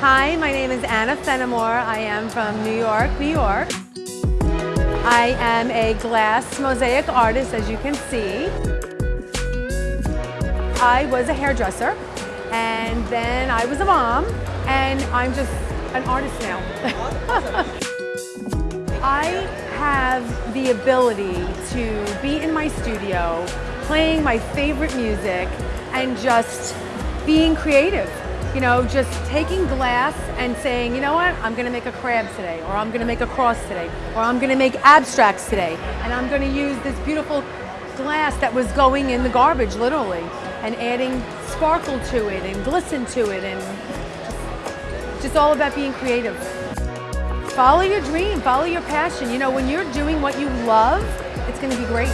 Hi, my name is Anna Fenimore. I am from New York, New York. I am a glass mosaic artist, as you can see. I was a hairdresser, and then I was a mom, and I'm just an artist now. I have the ability to be in my studio, playing my favorite music, and just being creative. You know, just taking glass and saying, you know what, I'm gonna make a crab today, or I'm gonna make a cross today, or I'm gonna make abstracts today, and I'm gonna use this beautiful glass that was going in the garbage, literally, and adding sparkle to it and glisten to it, and just, all about being creative. Follow your dream, follow your passion. You know, when you're doing what you love, it's gonna be great.